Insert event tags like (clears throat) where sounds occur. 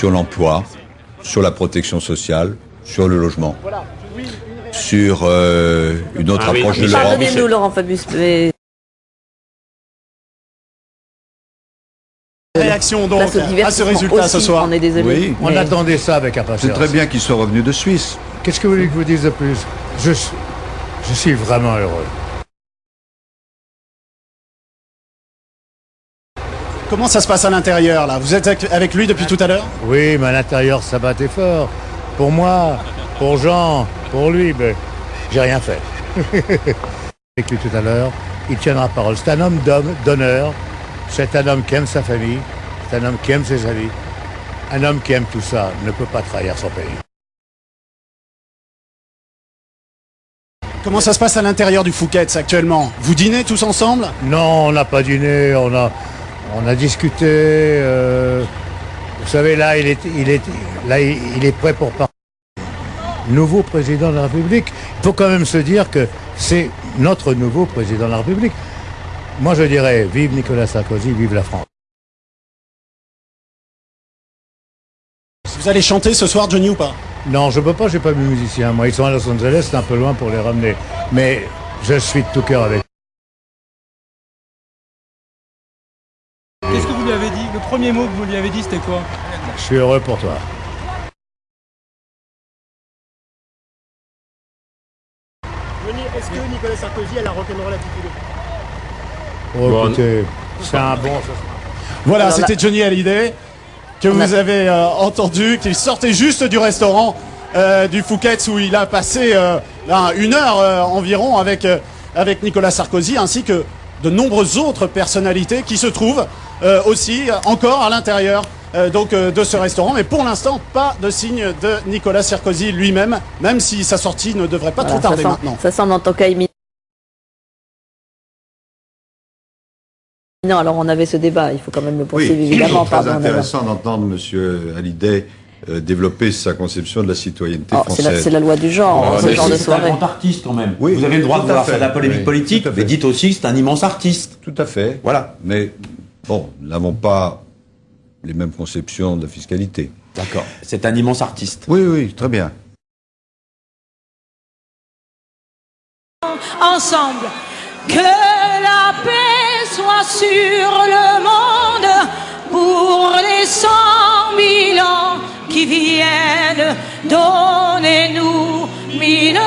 sur l'emploi, sur la protection sociale, sur le logement, sur euh, une autre Ah oui, approche de l'Europe. Pardonnez-nous, Laurent Fabius. mais Réaction donc à ce résultat ce soir. On est désolé. Oui. On mais- attendait ça avec C'est impatience. très bien qu'il soit revenu de Suisse. Qu'est-ce que vous voulez que je vous dise de plus? Je, suis- je suis vraiment heureux. Comment ça se passe à l'intérieur là? Vous êtes avec- lui depuis tout à l'heure? Oui, mais à l'intérieur, ça battait fort. Pour moi, pour Jean, pour lui, ben, j'ai rien fait. (laughs) Avec lui tout à l'heure, il tiendra parole. C'est un homme d'homme, d'honneur. C'est un homme qui aime sa famille. C'est un homme qui aime ses amis. Un homme qui aime tout ça ne peut pas trahir son pays. Comment ça se passe à l'intérieur du Fouquet's actuellement? Vous dînez tous ensemble? Non, on n'a pas dîné, on a, on a discuté. euh, vous savez, là, il est, il est, là, il il est prêt pour parler. Nouveau président de la République. Il faut quand même se dire que c'est notre nouveau président de la République. Moi, je dirais, vive Nicolas Sarkozy, vive la France. Vous allez chanter ce soir Johnny ou pas? Non, je peux pas, j'ai pas mes musiciens. Moi, ils sont à Los Angeles, c'est un peu loin pour les ramener. Mais je suis de tout cœur avec. Qu'est-ce que vous lui avez dit? Le premier mot que vous lui avez dit, c'était quoi? Je suis heureux pour toi. Est-ce que Nicolas Sarkozy a la rock'n'roll attitude? Oh, écoutez, c'est un bon. Voilà, c'était Johnny Hallyday que vous avez euh, entendu, qui sortait juste du restaurant euh, du Fouquet's où il a passé euh, là, une heure euh, environ avec, euh, avec Nicolas Sarkozy ainsi que de nombreuses autres personnalités qui se trouvent euh, aussi euh, encore à l'intérieur euh, donc euh, de ce restaurant. Mais pour l'instant, pas de signe de Nicolas Sarkozy lui-même, même si sa sortie ne devrait pas Voilà, trop tarder ça, sent, maintenant. ça semble en tant cas imminent. Non, alors on avait ce débat, il faut quand même le Oui, poursuivre c'est (clears throat) évidemment. très pardon, intéressant d'entendre M. Hallyday euh, développer sa conception de la citoyenneté Oh, c'est la, française. c'est la loi du genre, Ouais, ce genre de c'est soirée. un grand artiste quand même. Oui, vous avez le droit de vouloir faire de la polémique Oui, politique, mais dites aussi que c'est un immense artiste. Tout à fait. Voilà. Mais bon, nous n'avons pas les mêmes conceptions de la fiscalité. D'accord. C'est un immense artiste. Oui, oui, très bien. ensemble. Que la paix soit sur qui viennent. Donnez-nous mille